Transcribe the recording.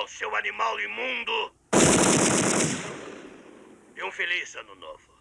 Natal, seu animal imundo! E um feliz ano novo.